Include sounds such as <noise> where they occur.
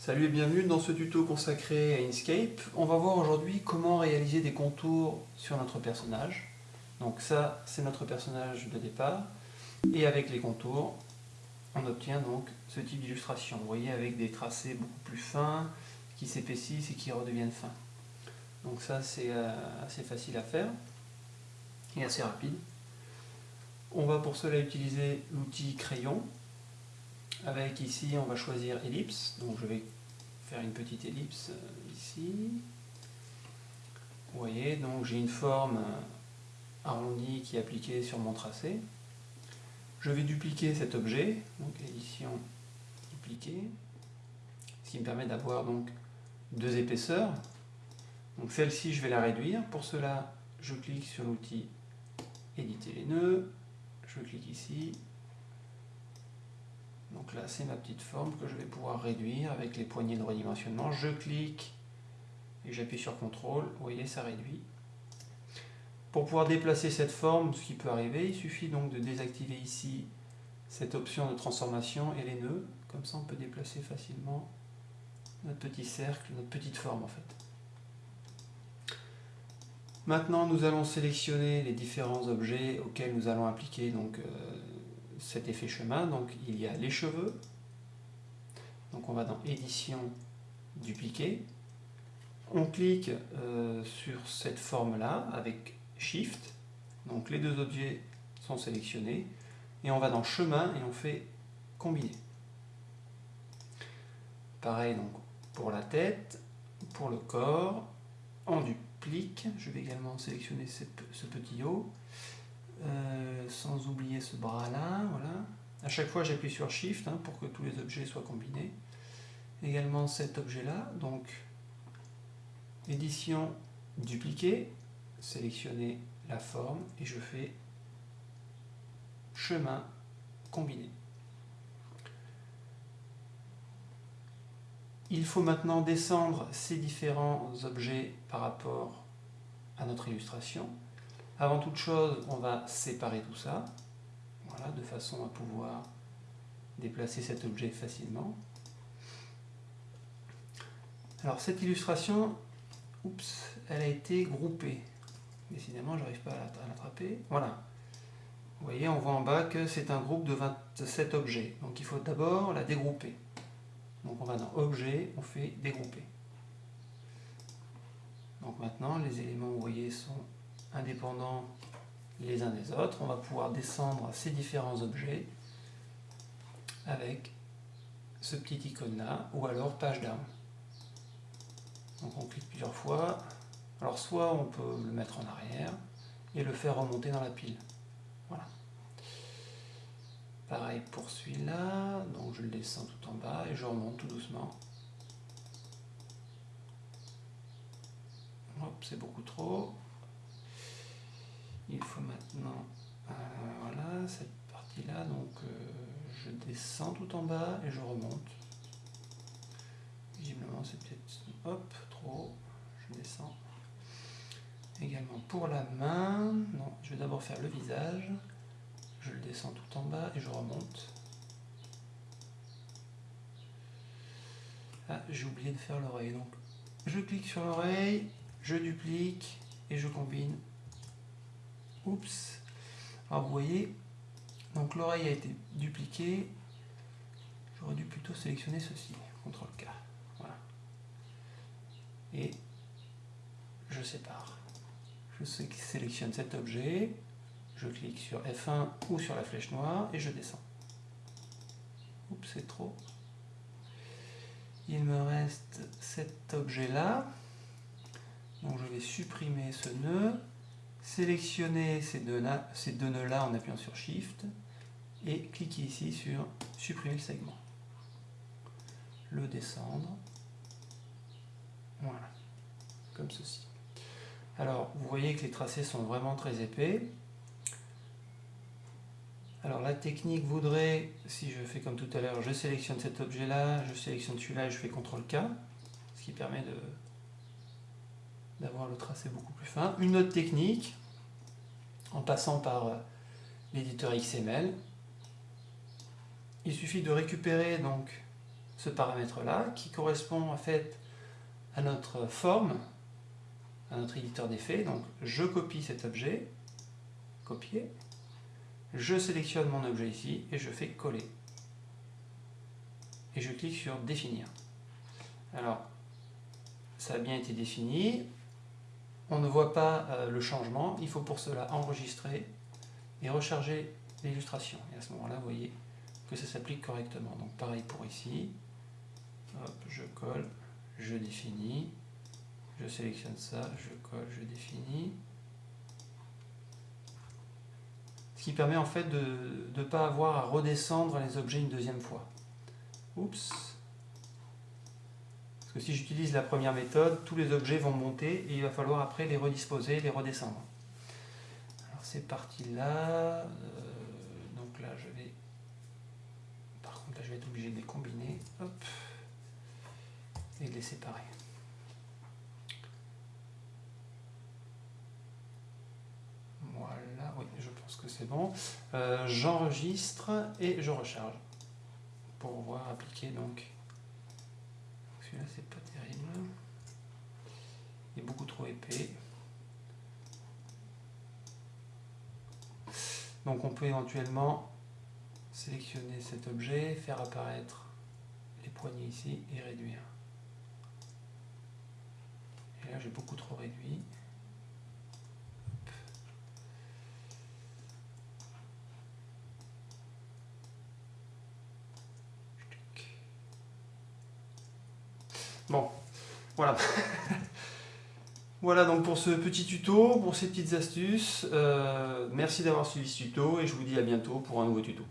Salut et bienvenue dans ce tuto consacré à Inkscape. On va voir aujourd'hui comment réaliser des contours sur notre personnage. Donc ça, c'est notre personnage de départ. Et avec les contours, on obtient donc ce type d'illustration. Vous voyez, avec des tracés beaucoup plus fins, qui s'épaississent et qui redeviennent fins. Donc ça, c'est euh, assez facile à faire et assez rapide. On va pour cela utiliser l'outil crayon. Avec ici, on va choisir ellipse. Donc je vais faire une petite ellipse euh, ici. Vous voyez, donc j'ai une forme euh, arrondie qui est appliquée sur mon tracé. Je vais dupliquer cet objet, donc édition dupliquer, ce qui me permet d'avoir donc deux épaisseurs. Donc celle-ci, je vais la réduire. Pour cela, je clique sur l'outil éditer les nœuds, je clique ici. Donc là, c'est ma petite forme que je vais pouvoir réduire avec les poignées de redimensionnement. Je clique et j'appuie sur CTRL. Vous voyez, ça réduit. Pour pouvoir déplacer cette forme, ce qui peut arriver, il suffit donc de désactiver ici cette option de transformation et les nœuds. Comme ça, on peut déplacer facilement notre petit cercle, notre petite forme en fait. Maintenant, nous allons sélectionner les différents objets auxquels nous allons appliquer donc, euh, cet effet chemin. Donc, il y a les cheveux. Donc, on va dans Édition, Dupliquer. On clique euh, sur cette forme-là avec Shift. Donc, les deux objets sont sélectionnés. Et on va dans Chemin et on fait Combiner. Pareil donc pour la tête, pour le corps, on duplique. Je vais également sélectionner ce, petit haut, euh, sans oublier ce bras-là. Voilà. À chaque fois, j'appuie sur Shift hein, pour que tous les objets soient combinés. Également cet objet-là, donc édition, dupliquer, sélectionner la forme et je fais chemin, combiner. Il faut maintenant descendre ces différents objets par rapport à notre illustration. Avant toute chose, on va séparer tout ça, voilà, de façon à pouvoir déplacer cet objet facilement. Alors cette illustration, oups, elle a été groupée. Décidément, je n'arrive pas à l'attraper. Voilà. Vous voyez, on voit en bas que c'est un groupe de 27 objets. Donc il faut d'abord la dégrouper. Donc on va dans Objet, on fait Dégrouper. Donc maintenant, les éléments, vous voyez, sont indépendants les uns des autres. On va pouvoir descendre ces différents objets avec ce petit icône-là, ou alors page down. Donc on clique plusieurs fois. Alors soit on peut le mettre en arrière et le faire remonter dans la pile. Voilà. Pareil pour celui-là, donc je le descends tout en bas et je remonte tout doucement. Hop, c'est beaucoup trop. Il faut maintenant, euh, voilà, cette partie-là, donc euh, je descends tout en bas et je remonte. Visiblement c'est peut-être, hop, trop, je descends. Également pour la main, non, je vais d'abord faire le visage je le descends tout en bas et je remonte. Ah, j'ai oublié de faire l'oreille. Donc, je clique sur l'oreille, je duplique et je combine. Oups. Alors, vous voyez, donc l'oreille a été dupliquée. J'aurais dû plutôt sélectionner ceci. CTRL K. Voilà. Et je sépare. Je sélectionne cet objet je clique sur F1 ou sur la flèche noire et je descends. Oups, c'est trop. Il me reste cet objet-là. Donc je vais supprimer ce nœud, sélectionner ces deux, ces deux nœuds-là en appuyant sur Shift et cliquer ici sur supprimer le segment. Le descendre. Voilà, comme ceci. Alors, vous voyez que les tracés sont vraiment très épais. Alors la technique voudrait, si je fais comme tout à l'heure, je sélectionne cet objet-là, je sélectionne celui-là et je fais CTRL-K, ce qui permet d'avoir le tracé beaucoup plus fin. Une autre technique, en passant par euh, l'éditeur XML, il suffit de récupérer donc ce paramètre-là, qui correspond en fait à notre forme, à notre éditeur d'effets. Donc je copie cet objet, copier, je sélectionne mon objet ici et je fais coller. Et je clique sur définir. Alors, ça a bien été défini. On ne voit pas euh, le changement. Il faut pour cela enregistrer et recharger l'illustration. Et à ce moment-là, vous voyez que ça s'applique correctement. Donc pareil pour ici. Je colle, je définis. Je sélectionne ça, je colle, je définis. Ce qui permet en fait de ne pas avoir à redescendre les objets une deuxième fois. Oups Parce que si j'utilise la première méthode, tous les objets vont monter et il va falloir après les redisposer, les redescendre. Alors c'est parti là. Euh, donc là je vais... Par contre là je vais être obligé de les combiner. Et de les séparer. Voilà, oui, je pense que c'est bon. Euh, j'enregistre et je recharge pour voir appliquer donc. C'est pas terrible. Il est beaucoup trop épais. Donc on peut éventuellement sélectionner cet objet, faire apparaître les poignées ici et réduire. Et là j'ai beaucoup trop réduit. Bon, <laughs> voilà. donc pour ce petit tuto, pour ces petites astuces. Euh, merci d'avoir suivi ce tuto et je vous dis à bientôt pour un nouveau tuto.